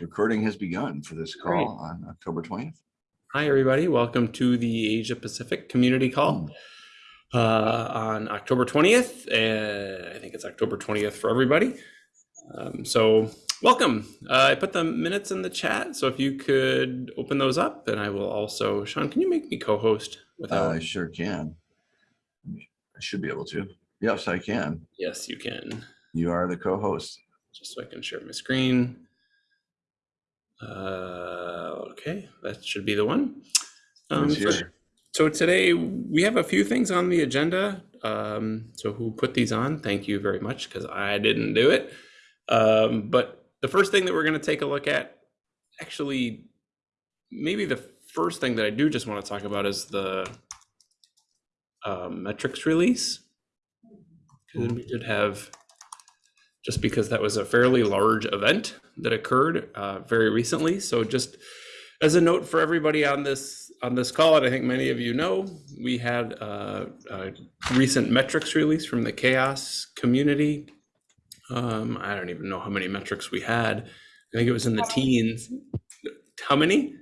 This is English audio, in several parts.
Recording has begun for this Great. call on October 20th. Hi, everybody. Welcome to the Asia Pacific Community Call uh, on October 20th. Uh, I think it's October 20th for everybody. Um, so, welcome. Uh, I put the minutes in the chat. So, if you could open those up, and I will also, Sean, can you make me co host without? I sure can. I should be able to. Yes, I can. yes, you can. You are the co-host. Just so I can share my screen. Uh, okay, that should be the one. Um, so-? So today we have a few things on the agenda. Um, so who put these on? Thank you very much because I didn't do it. Um, but the first thing that we're going to take a look at, actually, maybe the first thing that I do just want to talk about is the um, metrics release. Because we did have, just because that was a fairly large event that occurred uh, very recently. So just as a note for everybody on this on this call, and I think many of you know, we had uh, a recent metrics release from the CHAOSS community. Um, I don't even know how many metrics we had. I think it was in the teens. How many?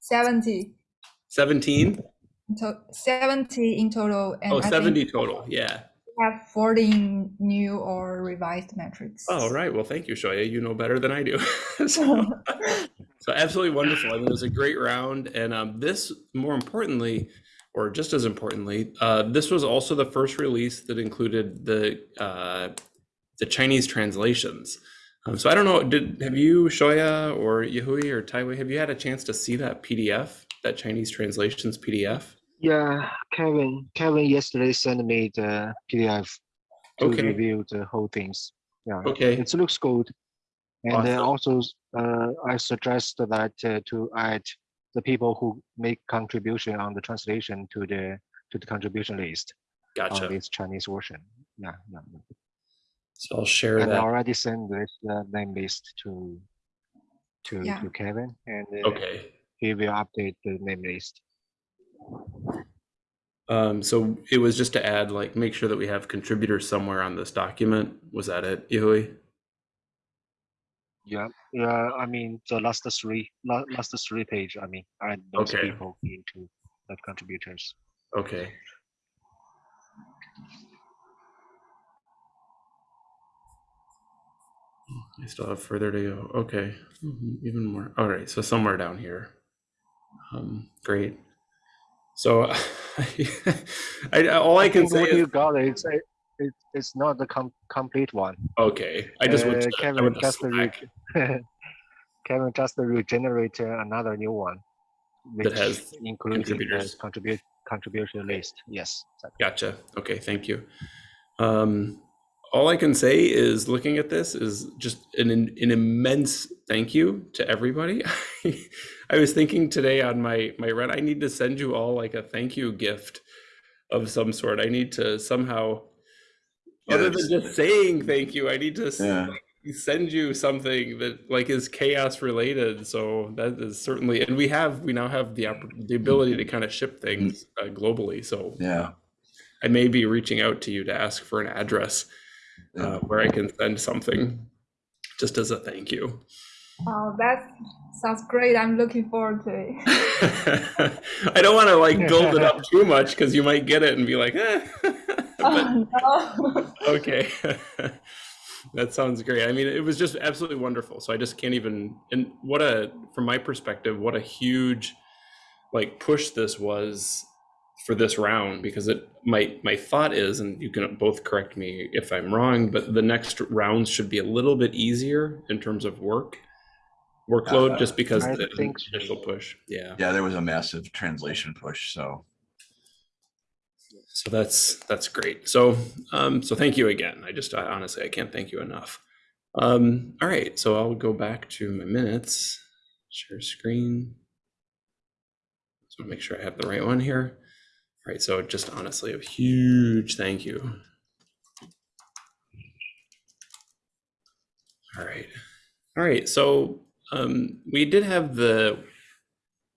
70 17? to 70 in total and Oh, I 70 think total. Yeah. Have 14 new or revised metrics Oh, right. Well, thank you, Shoya. You know better than I do. so, so absolutely wonderful. I mean, it was a great round, and um, this, more importantly, or just as importantly, uh, this was also the first release that included the uh, the Chinese translations. Um, so I don't know, did have you, Shoya, or Yahui, or Taiwei, have you had a chance to see that PDF, that Chinese translations PDF? Yeah, Kevin. Kevin yesterday sent me the PDF to Okay. review the whole things. Yeah, Okay. it looks good. And then also, uh, I suggest that uh, to add the people who make contribution on the translation to the to the contribution list Gotcha. on this Chinese version. Yeah, yeah. yeah. So I'll share And I already sent this uh, name list to to Yeah. to Kevin, and uh, Okay. he will update the name list. Um, so it was just to add, like, make sure that we have contributors somewhere on this document. Was that it, Yahui? Yeah, yeah. I mean, the last three, la- last three page. I mean, add those Okay. people into the contributors. Okay. I still have further to go. Okay, Mhm, even more. All right, so somewhere down here. Um, great. So, I, all I can think say what is you got is it, it, it's not the com- complete one. okay. I just Uh, to, I Kevin to just Kevin just regenerate another new one, which has contributors. the contribute contribution list. Yes. exactly. Gotcha. Okay, thank you. Um, all I can say is looking at this is just an, an immense thank you to everybody. I was thinking today on my my run, I need to send you all like a thank you gift of some sort. I need to somehow, Yeah, other than just saying thank you, I need to Yeah. send you something that like is chaos related. So that is certainly, and we have we now have the the ability to kind of ship things uh, globally. So Yeah. I may be reaching out to you to ask for an address uh, where I can send something just as a thank you. Oh that sounds great i'm looking forward to it I don't want to like build it up too much because you might get it and be like, eh. but oh, okay. that sounds great. I mean, it was just absolutely wonderful. So I just can't even, and what a, from my perspective, what a huge like push this was for this round because it my my thought is and you can both correct me if i'm wrong but the next rounds should be a little bit easier in terms of work workload Uh, just because I the think so. initial push. Yeah. Yeah, there was a massive translation push. So. So that's that's great. So um so thank you again. I just I, honestly i can't thank you enough. Um all right so i'll go back to my minutes. Share screen. Just want to make sure i have the right one here. All right so just honestly a huge thank you. All right. All right so um we did have the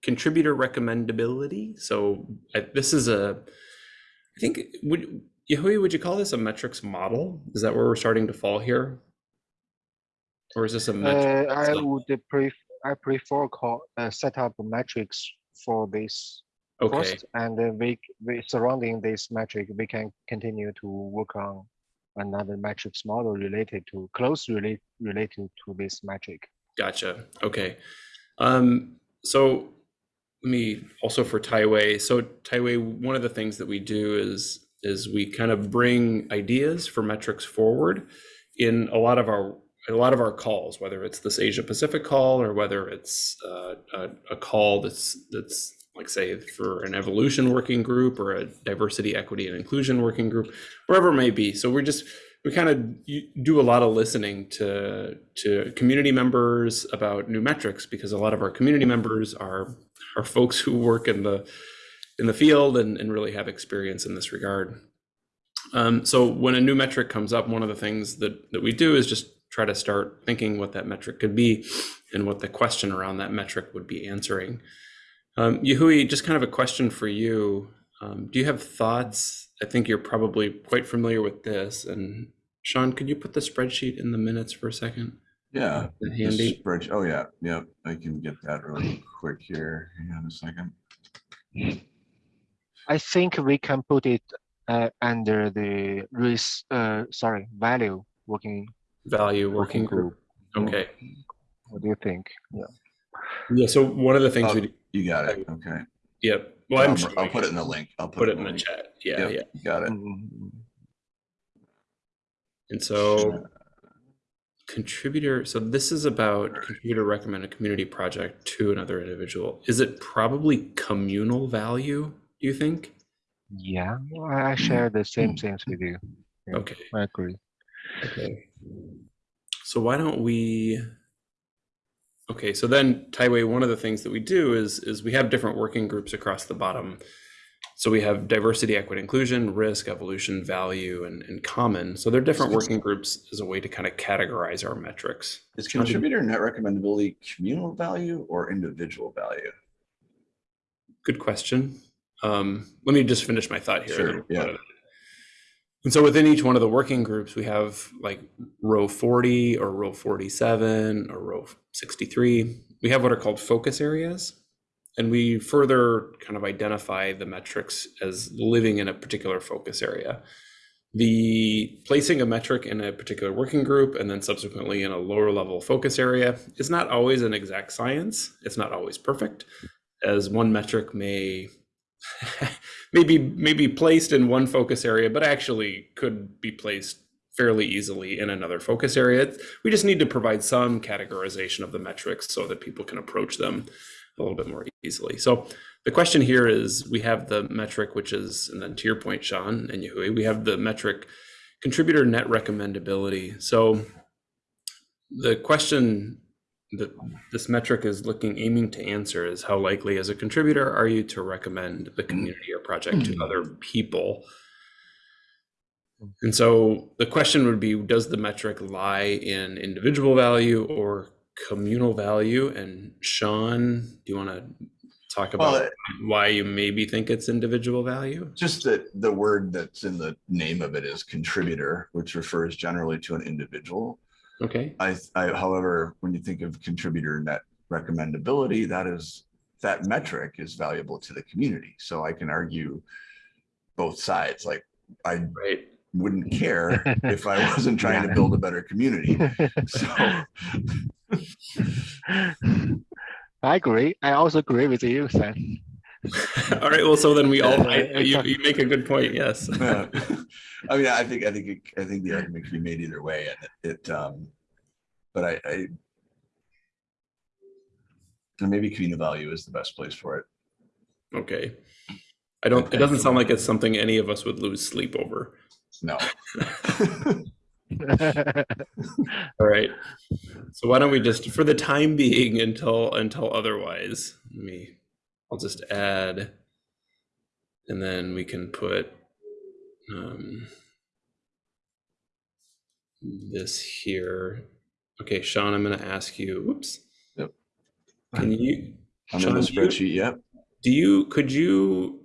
contributor recommendability so I, this is a I think would Yahui, would you call this a metrics model? Is that where we're starting to fall here? Or is this a metric? Uh, I would pref I prefer call, uh, set up metrics for this Okay, first, and then we, we surrounding this metric, we can continue to work on another metrics model related to, close relate, related to this metric. Gotcha. Okay. Um, so let me also for Taiwei. So Taiwei, one of the things that we do is is we kind of bring ideas for metrics forward in a lot of our a lot of our calls, whether it's this Asia Pacific call or whether it's uh, a, a call that's that's like say for an evolution working group or a diversity, equity, and inclusion working group, wherever it may be. So we're just we kind of do a lot of listening to to community members about new metrics because a lot of our community members are are folks who work in the in the field and, and really have experience in this regard. Um, so when a new metric comes up, one of the things that that we do is just try to start thinking what that metric could be and what the question around that metric would be answering. Um, just kind of a question for you. Um, do you have thoughts? I think you're probably quite familiar with this. And Sean, could you put the spreadsheet in the minutes for a second? Yeah. The the Handy. spreadsheet- Oh, yeah, yeah, I can get that really quick here. Hang on a second. I think we can put it uh, under the risk, uh, sorry, value working, Value working working group. group. Okay. What do you think? Yeah. Yeah. So one of the things Oh, we do. You got it, okay. Yep. Well, I'm I'll sure I'll put it in the link. I'll Put it in the the link. chat. Yeah. Yep, Yeah. you Got it. Mm, And so contributor, so this is about contributor recommend a community project to another individual. Is it probably communal value, do you think? Yeah, I I share the same hmm. things with you. Yeah. Okay. I agree. Okay. So why don't we? Okay, so then Taiwei, one of the things that we do is is we have different working groups across the bottom. So we have diversity, equity, inclusion, risk, evolution, value, and, and common. So they're different working groups as a way to kind of categorize our metrics. Is contributor net recommendability communal value or individual value? Good question. Um, let me just finish my thought here. Sure, and then we'll yeah. go to that. And so within each one of the working groups, we have like row 40 or row 47 or row 63. We have what are called focus areas. And we further kind of identify the metrics as living in a particular focus area. The placing a metric in a particular working group and then subsequently in a lower level focus area is not always an exact science. It's not always perfect, as one metric may maybe maybe placed in one focus area, but actually could be placed fairly easily in another focus area. We just need to provide some categorization of the metrics so that people can approach them a little bit more easily. So the question here is we have the metric, which is, and then to your point, Sean and Yahui, we have the metric contributor net recommendability. So the question that this metric is looking, aiming to answer is how likely as a contributor are you to recommend the community or project to other people? And so the question would be, does the metric lie in individual value or communal value? And Sean, do you want to talk Well, about why you maybe think it's individual value? Just that the word that's in the name of it is contributor, which refers generally to an individual. Okay, I, I, however, when you think of contributor net recommendability, that is, that metric is valuable to the community. So I can argue both sides, like I right. Wouldn't care if I wasn't trying to build a better community. So, I agree. I also agree with you, Sam. All right, well, so then we all, I- you, you make a good point, yes. yeah. I mean, I think, I think, it- I think the argument can be made either way and it, it, um, but I, I and maybe community value is the best place for it. Okay. I don't, it doesn't sound like it's something any of us would lose sleep over. No. All right. So why don't we just, for the time being, until until otherwise, let me, I'll just add, and then we can put um, this here. Okay, Sean, I'm going to ask you. Oops. Yep. Can you? I'm in Sean, the do you- yep. Do you? Could you?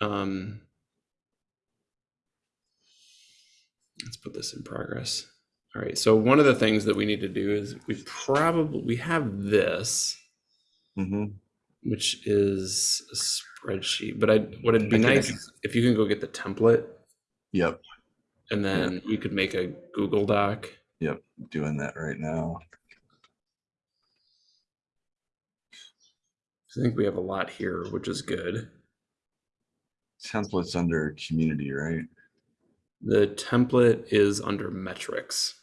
Um. Let's put this in progress. All right, so one of the things that we need to do is we probably, we have this, hmm which is a spreadsheet, but I, what it'd be nice if you can go get the template Yep, and then you could make a Google Doc. yep, doing that right now. I think we have a lot here, which is good. Templates under community, right? The template is under metrics.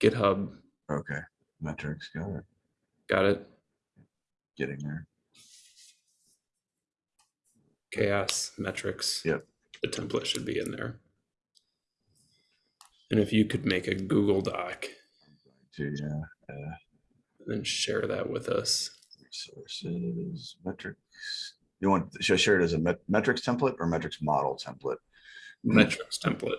GitHub, Okay, metrics, got it, got it? getting there. CHAOSS metrics. Yep. The template should be in there. And if you could make a Google Doc To, yeah, uh, and then share that with us. resources, metrics. You want, should I share it as a met- metrics template or metrics model template? Metrics template.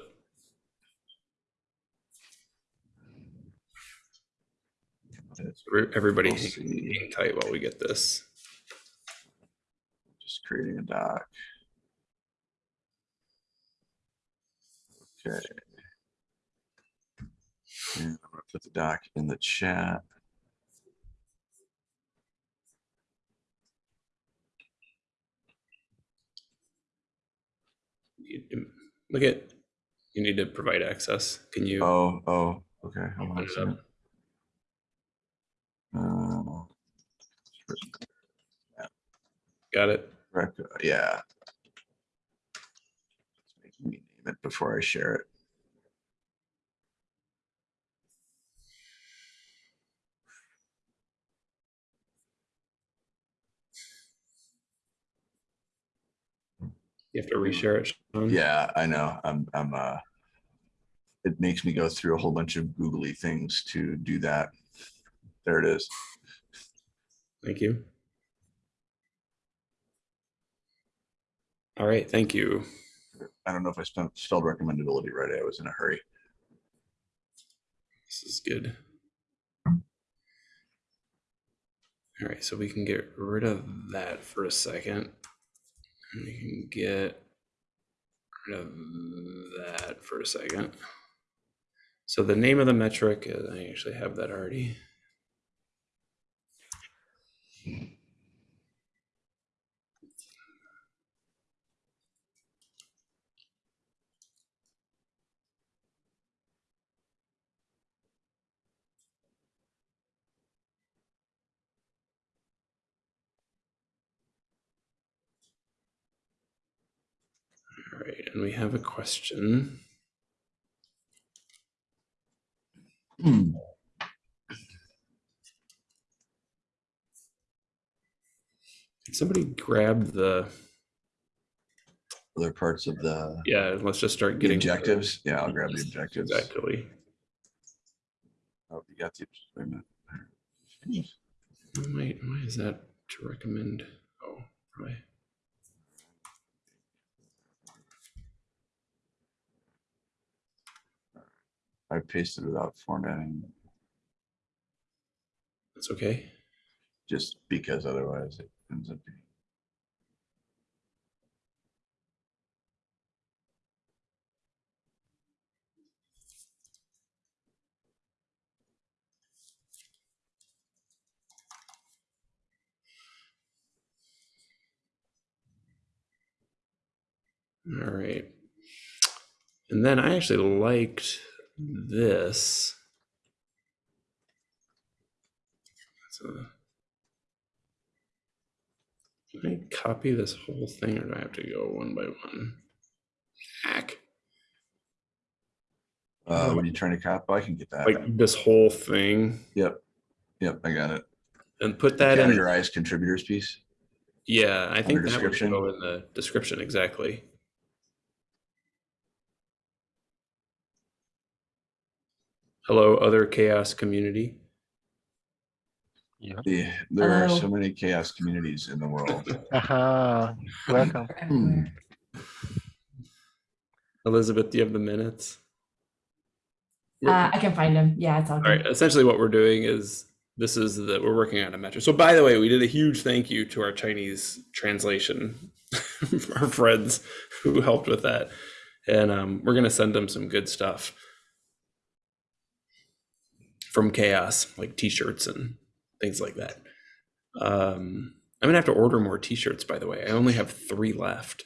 Every- Everybody We'll hang tight while we get this. Just creating a doc. Okay. And I'm gonna put the doc in the chat. You- Look at, you need to provide access. Can you? Oh, oh, okay. hold on a it second. Uh, Got it? Yeah. It's making me name it before I share it. You have to reshare it. Sean? Yeah, I know. I'm, I'm, uh, it makes me go through a whole bunch of googly things to do that. There it is. Thank you. All right, thank you. I don't know if I spent, spelled recommendability right. I was in a hurry. This is good. All right, so we can get rid of that for a second. We can get rid of that for a second. So the name of the metric, uh, I actually have that already. And we have a question. Hmm. Can somebody grab the, Other parts of the yeah, let's just start the getting. objectives. Yeah, I'll grab the objectives. Exactly. Oh, you got the, wait a minute. Wait, why is that to recommend? Oh, right. I pasted without formatting, That's okay. just because otherwise it ends up being. All right. And then I actually liked this. So, can I copy this whole thing or do I have to go one by one? Hack. Uh, what are you trying to copy? I can get that. Like this whole thing Yep. Yep, I got it. and put that in. Categorize contributors piece. Yeah, I think that would go in the description exactly. Hello, other chaos community. Yeah. Yeah, there are so many chaos communities in the world. Aha, welcome. Hmm. Elizabeth, do you have the minutes? Uh, I can find them. Yeah, it's all All good. right. Essentially, what we're doing is this is that we're working on a metric. So, by the way, we did a huge thank you to our Chinese translation, our friends who helped with that, and um, we're going to send them some good stuff. From chaos, like t-shirts and things like that. Um, I'm gonna have to order more t-shirts, by the way. I only have three left.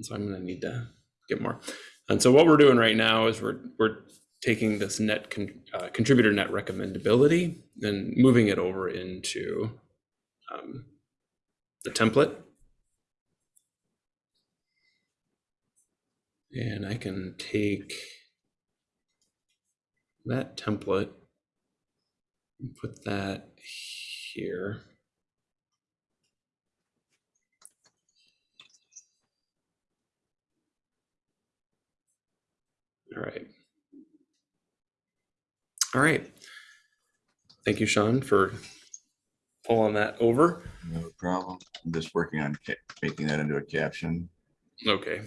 So I'm gonna need to get more. And so what we're doing right now is we're we're taking this net con, uh, contributor net recommendability and moving it over into um, the template. And I can take that template put that here. All right. All right. Thank you, Sean, for pulling that over. No problem. I'm just working on making that into a caption. Okay.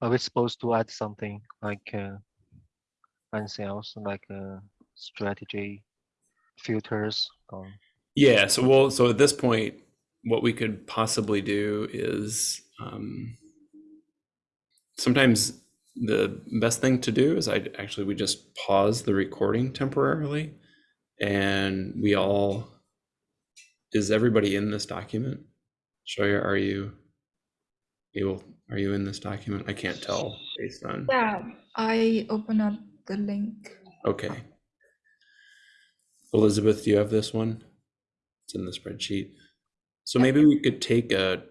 Are we supposed to add something like uh, anything else like uh, strategy, filters? Or Yeah, so well, so at this point, what we could possibly do is um, sometimes the best thing to do is I actually we just pause the recording temporarily, and we all is everybody in this document? Shoya, are you able? Are you in this document? I can't tell based on. Yeah, I open up the link. Okay. Elizabeth, do you have this one? It's in the spreadsheet. So maybe we could take a,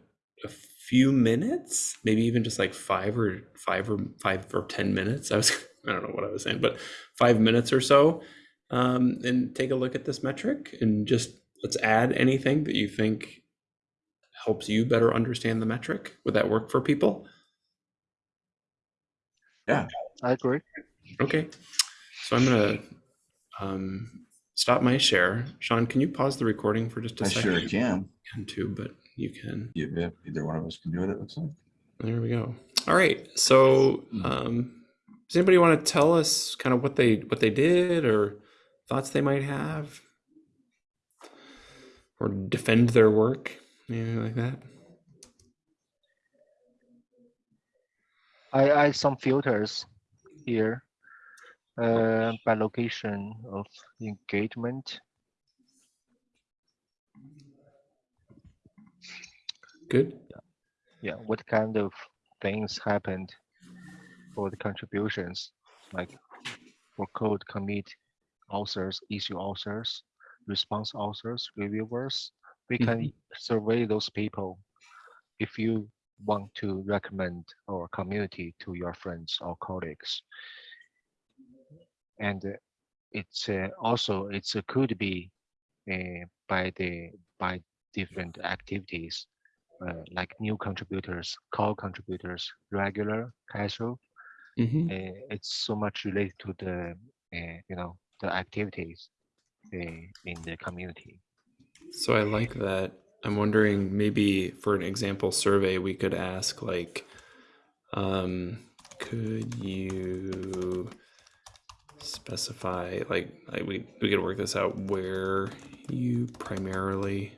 a few minutes, maybe even just like five or five or five or 10 minutes. I was, I don't know what I was saying, but five minutes or so. Um, and take a look at this metric and just let's add anything that you think helps you better understand the metric. Would that work for people? Yeah, I agree. Okay, so I'm gonna um, stop my share. Sean, can you pause the recording for just a I second? sure You can. can too, but you can. You- yeah, Either one of us can do it, it looks like. There we go. All right. So, um, does anybody want to tell us kind of what they what they did or thoughts they might have, or defend their work, anything like that? I add some filters here uh, by location of engagement. Good. Yeah, what kind of things happened for the contributions, like for code commit authors, issue authors, response authors, reviewers. We can survey those people if you want to recommend our community to your friends or colleagues. And it's uh, also it's uh, could be uh, by the by different activities uh, like new contributors, core contributors, regular, casual. hmm Uh, it's so much related to the uh, you know the activities in the community. So I like that. I'm wondering maybe for an example survey, we could ask like, um, could you specify like, like we we could work this out where you primarily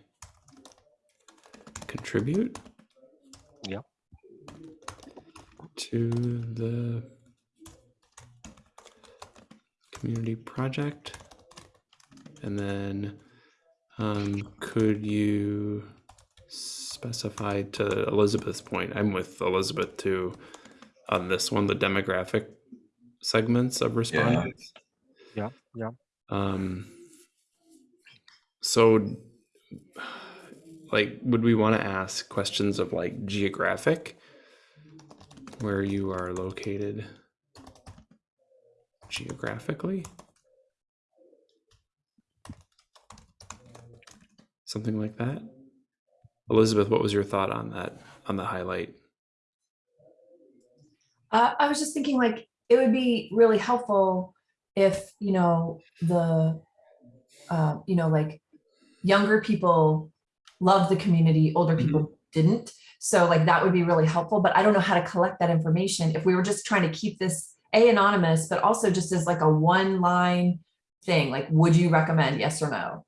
contribute? Yep. To the community project. And then um, could you specify to Elizabeth's point? I'm with Elizabeth too on this one, the demographic segments of respondents. Yeah, yeah. Um, so, like, would we want to ask questions of like geographic, where you are located geographically? Something like that? Elizabeth, what was your thought on that, on the highlight? Uh, I was just thinking like, it would be really helpful if, you know, the, uh, you know, like younger people love the community, older Mhm. people didn't. So like that would be really helpful, but I don't know how to collect that information. If we were just trying to keep this A anonymous, but also just as like a one line thing, like, would you recommend yes or no?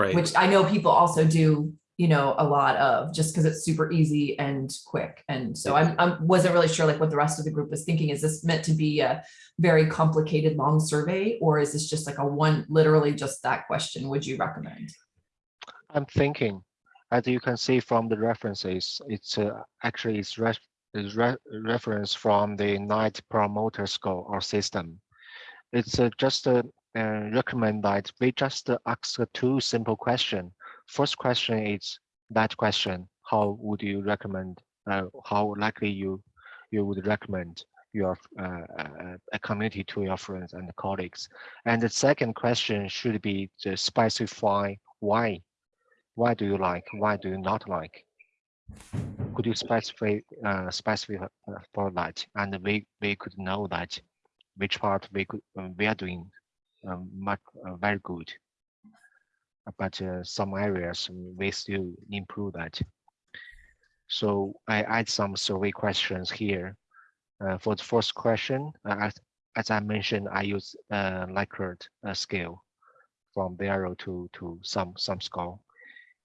Right. Which I know people also do, you know, a lot of just because it's super easy and quick. And so I'm, I wasn't really sure like what the rest of the group was thinking. Is this meant to be a very complicated, long survey? Or is this just like a one, literally just that question, would you recommend? I'm thinking, as you can see from the references, it's uh, actually it's re is re reference from the Net Promoter Score or system. It's uh, just uh, uh, recommend that we just ask two simple questions. First question is that question: How would you recommend? Uh, how likely you you would recommend your uh, uh, a community to your friends and colleagues? And the second question should be to specify why why do you like why do you not like could you specify uh, specify for that and we we could know that which part we could we are doing um, much uh, very good. But uh, some areas we still improve that. So i add some survey questions here. Uh, for the first question uh, as, as i mentioned i use uh, likert uh, scale from zero to to some some score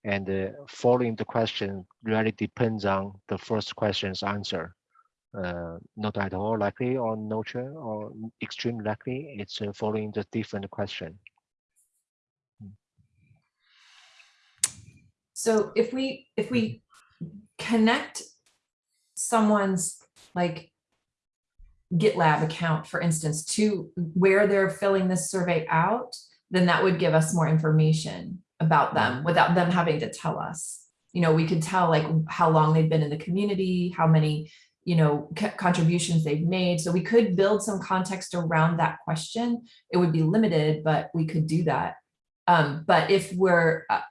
and uh, following the question really depends on the first question's answer. Uh, not at all likely or neutral or extreme likely. It's uh, following the different question. So if we, if we connect someone's like GitLab account, for instance, to where they're filling this survey out, then that would give us more information about them without them having to tell us. You know, we could tell like how long they've been in the community, how many, you know, contributions they've made. So we could build some context around that question. It would be limited, but we could do that. Um, but if we're, uh,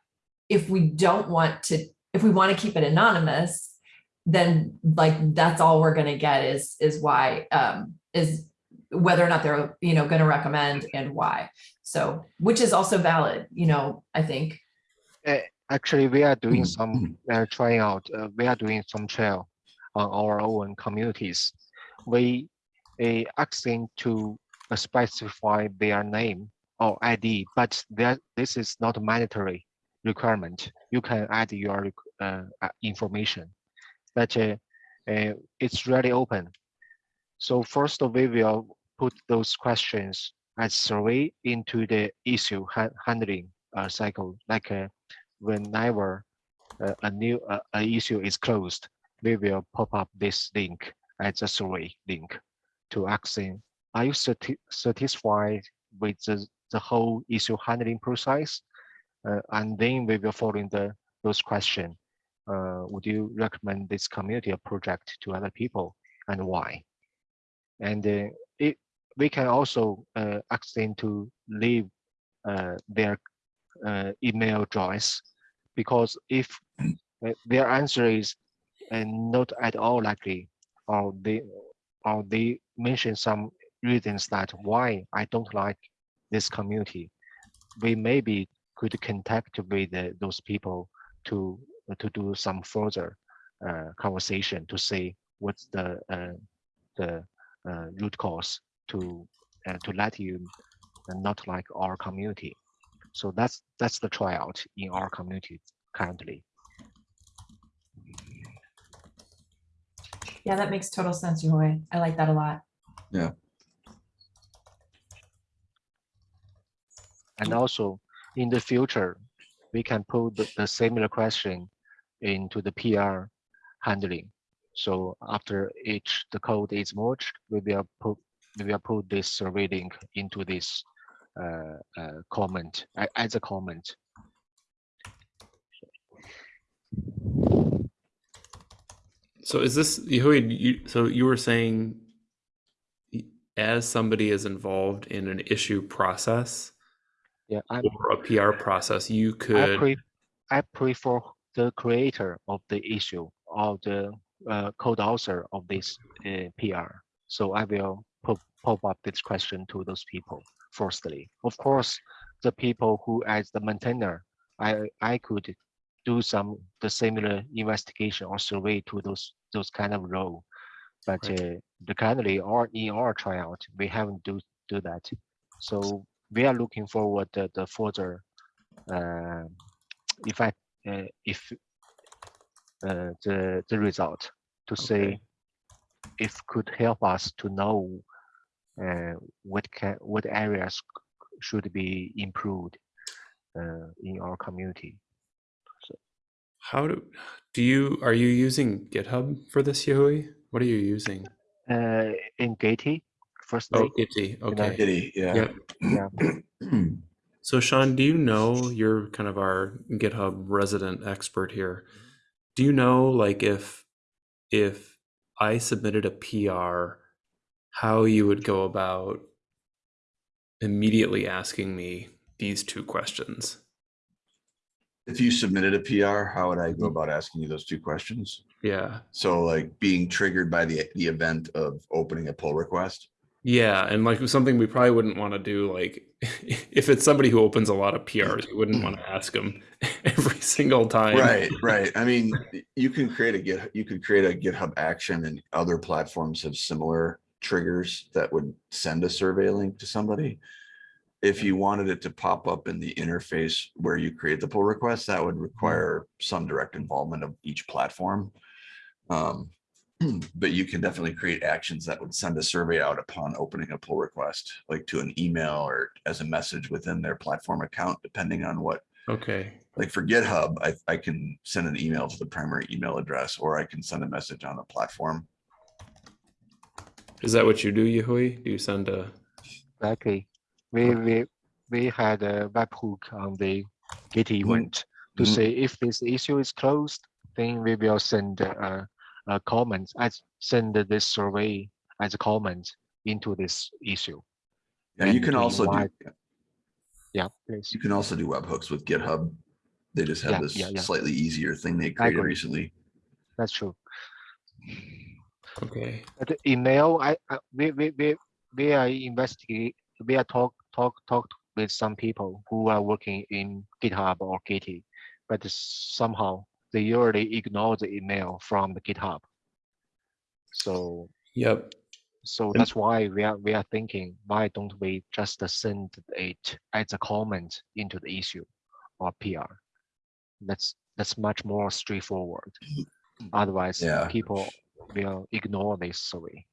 if we don't want to, if we want to keep it anonymous, then like that's all we're going to get is is why um, is whether or not they're you know going to recommend and why. So which is also valid, you know, I think. Uh, actually, we are doing Mhm, some uh, trying out. Uh, we are doing some trial on our own communities. We uh, asking to uh, specify their name or ID, but that this is not a mandatory requirement. You can add your uh, uh, information, but uh, uh, it's really open. So first, we will put those questions as survey into the issue ha handling uh, cycle. Like whenever a new issue is closed, we will pop up this link as a survey link to asking, are you sati satisfied with the, the whole issue handling process? Uh, and then we will follow in the those questions. Uh, would you recommend this community or project to other people and why? And uh, it, we can also uh, ask them to leave uh, their uh, email address because if their answer is uh, not at all likely or they or they mention some reasons that why I don't like this community, we maybe could contact with uh, those people to to do some further uh, conversation to see what's the uh, the uh, root cause to uh, to let you uh, not like our community. So that's that's the tryout in our community currently. Yeah, that makes total sense, Yahui. I like that a lot. Yeah. And also in the future, we can put the, the similar question into the PR handling. So after each the code is merged, we will put we will put this survey link into this uh, uh, comment as a comment. So is this you so you were saying as somebody is involved in an issue process Yeah, I'm, or a PR process, you I could pre I prefer the creator of the issue or the uh, code author of this uh, PR. So I will pop, pop up this question to those people firstly. Of course, the people who as the maintainer, I I could do some the similar investigation or survey to those those kind of role. But Right. uh, the currently or in our tryout, we haven't do do that. So we are looking forward the, the further uh, I uh, if uh, the the result to say if could help us to know uh, what can what areas should be improved uh, in our community. How do do you are you using GitHub for this, Yahui? What are you using? Uh, in Gitee, first Oh, day, Gitee. Okay. Gitee, yeah. Yep. yeah, So Sean, do you know you're kind of our GitHub resident expert here? Do you know like if if I submitted a PR, how you would go about immediately asking me these two questions? If you submitted a PR, how would I go about asking you those two questions? Yeah. So like being triggered by the, the event of opening a pull request? Yeah, and like something we probably wouldn't want to do like if it's somebody who opens a lot of PRs, you wouldn't want to ask them every single time. Right, right. I mean, you can create a Git, you could create a GitHub action and other platforms have similar triggers that would send a survey link to somebody. If you wanted it to pop up in the interface where you create the pull request, that would require some direct involvement of each platform. Um, but you can definitely create actions that would send a survey out upon opening a pull request, like to an email or as a message within their platform account, depending on what Okay. like for GitHub, I, I can send an email to the primary email address, or I can send a message on the platform. Is that what you do, Yahui? Do you send a exactly. We we we had a webhook on the Git event to Mhm. say if this issue is closed, then we will send a, a comment as send this survey as a comment into this issue. Yeah, you can to also do, invite- Yeah, please. you can also do webhooks with GitHub. They just have Yeah, this yeah, yeah. slightly easier thing they created agree. recently. That's true. okay. But the email, I, I we we we we are investigate. We are talk talk talk with some people who are working in GitHub or Git, but somehow they usually ignore the email from the GitHub. So Yep. so And- that's why we are we are thinking why don't we just send it as a comment into the issue or PR? That's that's much more straightforward. Mm-hmm. Otherwise, Yeah. people will ignore this survey.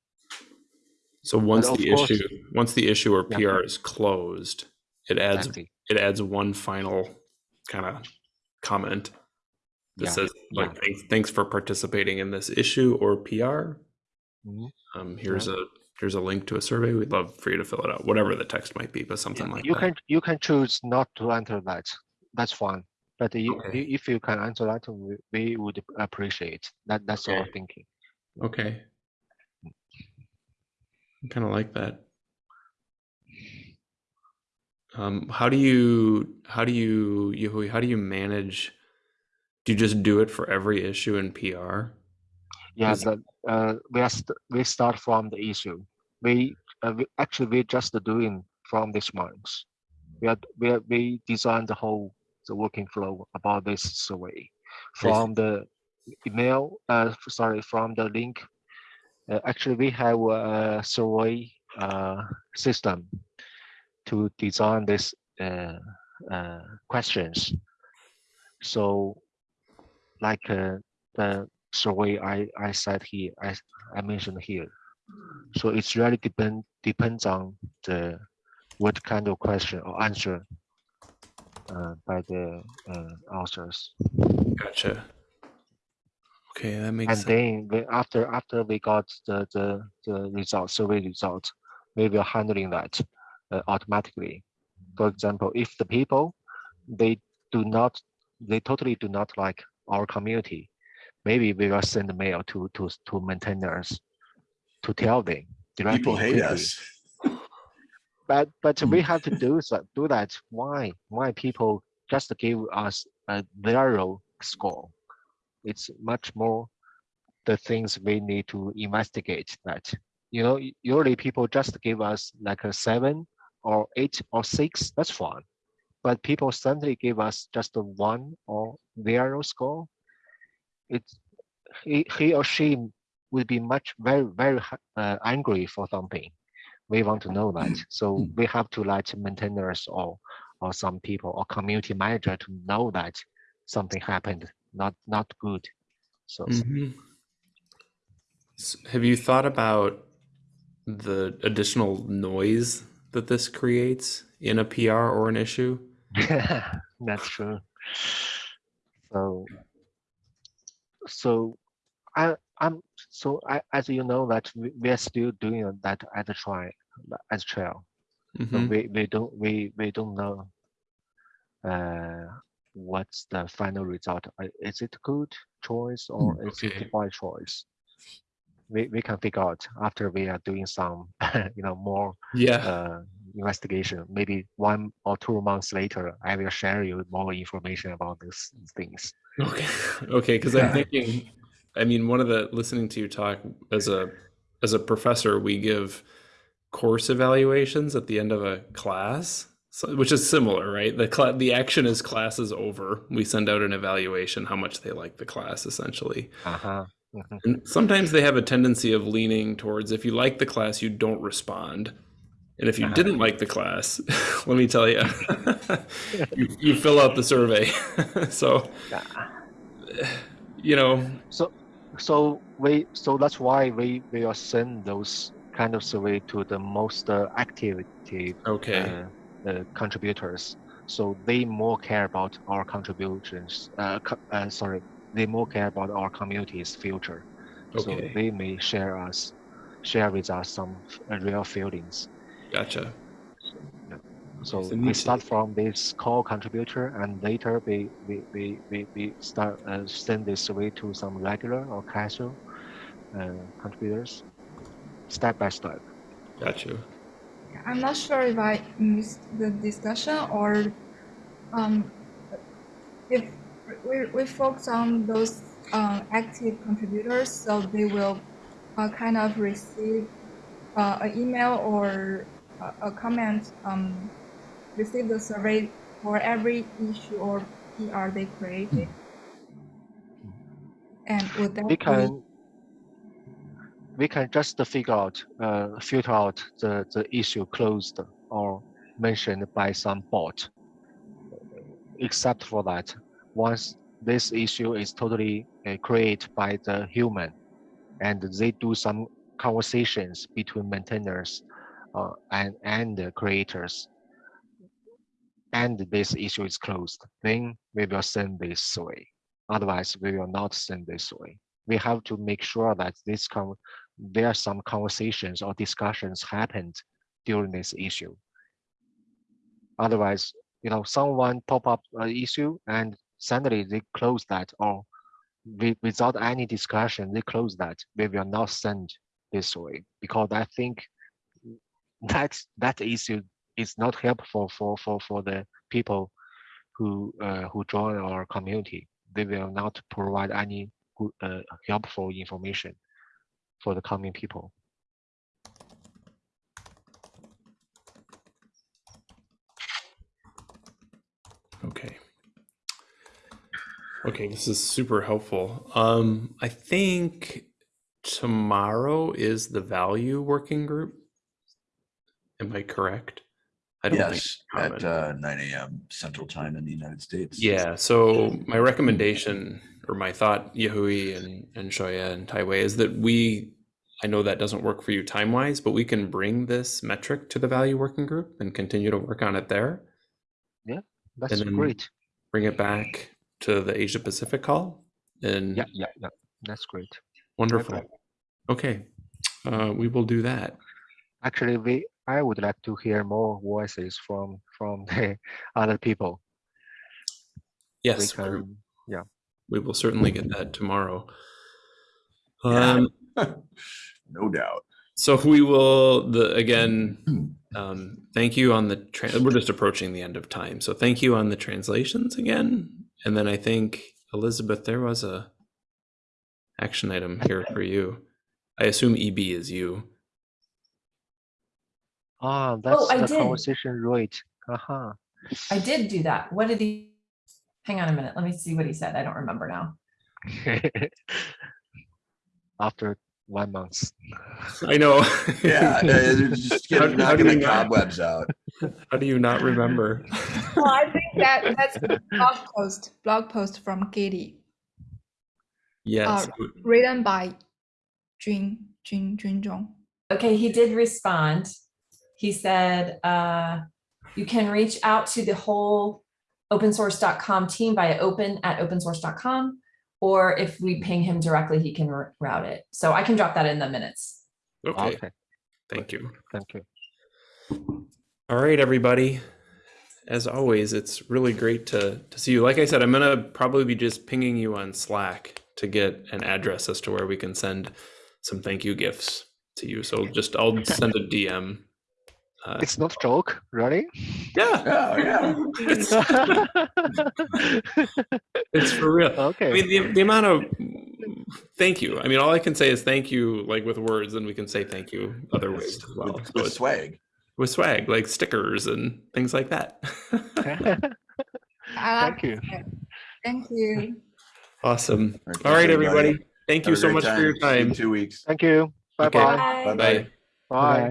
So once the course- issue once the issue or Yeah. PR is closed, it adds Exactly. it adds one final kind of comment that Yeah, says like yeah. thanks, thanks for participating in this issue or PR. Mhm. Um, here's a here's a link to a survey. We'd love for you to fill it out, whatever the text might be, but something like you that. can you can choose not to enter that. That's fine. But you, Okay. if you can answer that, we, we would appreciate that. That's our thinking. Okay. I kind of like that. Um, how do you how do you Yahui, how do you manage? Do you just do it for every issue in PR? Yeah, uh, we we start from the issue. We, uh, we actually we just doing from this month. We are we are, we designed the whole the working flow about this survey from the email. Uh, sorry, from the link. Uh, actually, we have a survey uh, system to design this uh, questions. So, like the survey I, I said here, I, I mentioned here. So it's really depend depends on the what kind of question or answer uh, by the uh, authors. Gotcha. Okay, that makes And sense. then we, after after we got the the the result survey result, we will handling that uh, automatically. For example, if the people they do not they totally do not like our community, maybe we will send a mail to to to maintainers to tell them directly. People hate quickly. us. But but Hmm. we have to do so, do that. Why why people just give us a zero score? It's much more the things we need to investigate that. You know, usually people just give us like a seven or eight or six, that's fine. But people suddenly give us just a one or zero score. It's he, he or she would be much very very uh, angry for something. We want to know that, so we have to let maintainers or or some people or community manager to know that something happened, not not good. So Mhm. S- Have you thought about the additional noise that this creates in a PR or an issue? that's true. So so I I'm so I, as you know that we, we are still doing that as a trial as trial. So Mhm. we, we don't we we don't know uh what's the final result. Is it good choice or is okay. it bad choice? We we can figure out after we are doing some you know more Yeah. uh investigation. Maybe one or two months later, I will share you more information about these things. Okay. Okay. Because I'm thinking, I mean, one of the listening to you talk as a as a professor, we give course evaluations at the end of a class, so, which is similar, right? The cla the action is class is over. We send out an evaluation, how much they like the class, essentially. Uh-huh. mhm. And sometimes they have a tendency of leaning towards if you like the class, you don't respond. And if you Uh-huh. didn't like the class, let me tell you, you, you fill out the survey. so, you know, So so we so that's why we we will send those kind of survey to the most uh, activity okay. uh, uh, contributors. So they more care about our contributions. Uh, co- uh, sorry, they more care about our community's future. So they may share us, share with us some uh, real feelings. Gotcha. So So we start from this core contributor, and later we we we we, we start uh, send this survey to some regular or casual uh, contributors, step by step. Gotcha. I'm not sure if I missed the discussion or um, if we, we focus on those uh, active contributors, so they will uh, kind of receive uh, an email or a, comment, um, receive the survey for every issue or PR they created. And would that be can we can just figure out uh, filter out the the issue closed or mentioned by some bot. Except for that, once this issue is totally uh, created by the human, and they do some conversations between maintainers uh, and and creators, and this issue is closed, then we will send this way. Otherwise, we will not send this way. We have to make sure that this there are some conversations or discussions happened during this issue. Otherwise, you know, someone pop up an issue and suddenly they close that or wi- without any discussion, they close that. We will not send this way because I think that that issue is not helpful for for for the people who uh, who join our community. They will not provide any good, uh, helpful information for the coming people. Okay. Okay, this is super helpful. Um, I think tomorrow is the value working group. Am I correct? I don't Yes, common. at uh, nine AM Central Time in the United States. Yeah, so my recommendation or my thought, Yahui and, and Xiaoya and Taiwei, is that we, I know that doesn't work for you time wise, but we can bring this metric to the value working group and continue to work on it there. Yeah, that's great. Bring it back to the Asia Pacific call and Yeah, yeah, yeah. That's great. wonderful. Okay, uh, we will do that. Actually, we I would like to hear more voices from from the other people. Yes, we're- can, we will certainly get that tomorrow. Yeah. Um, No doubt. So we will the again. Um, thank you on the. Tra- we're just approaching the end of time, so thank you on the translations again. And then I think Elizabeth, there was a action item here for you. I assume EB is you. ah, that's I the did. conversation rate. Haha. I did do that. What did he? Hang on a minute. Let me see what he said. I don't remember now. After one month. I know. Yeah, uh, just How- get, how knocking do the not- cobwebs out. How do you not remember? Well, I think that that's a blog post, blog post from Katie, Yes. written by Jun Jun Junzhong. Okay, he did respond. He said, uh, you can reach out to the whole opensource.com team via open at opensource.com. Or if we ping him directly, he can route it. So I can drop that in the minutes. Okay. Okay, Thank you. thank you. All right, everybody. As always, it's really great to, to see you. Like I said, I'm going to probably be just pinging you on Slack to get an address as to where we can send some thank you gifts to you. So just I'll send a DM. Uh, It's not joke, really? yeah, Oh, yeah. it's, it's for real. Okay. I Okay, mean, the, the amount of thank you. I mean, all I can say is thank you, like with words, and we can say thank you other ways as well. With, with it's- swag. with swag, like stickers and things like that. I thank you. Thank you. awesome. Thank All right, you, everybody. Thank you so great much for your See you in time. Two weeks. Thank you. Okay. Bye-bye. Bye. Bye-bye. Bye. Bye.